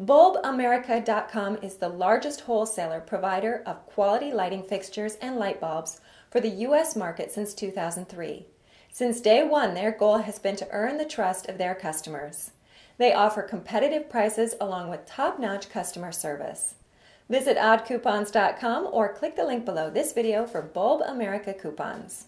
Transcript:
BulbAmerica.com is the largest wholesaler provider of quality lighting fixtures and light bulbs for the U.S. market since 2003. Since day one, their goal has been to earn the trust of their customers. They offer competitive prices along with top-notch customer service. Visit oddcoupons.com or click the link below this video for Bulb America coupons.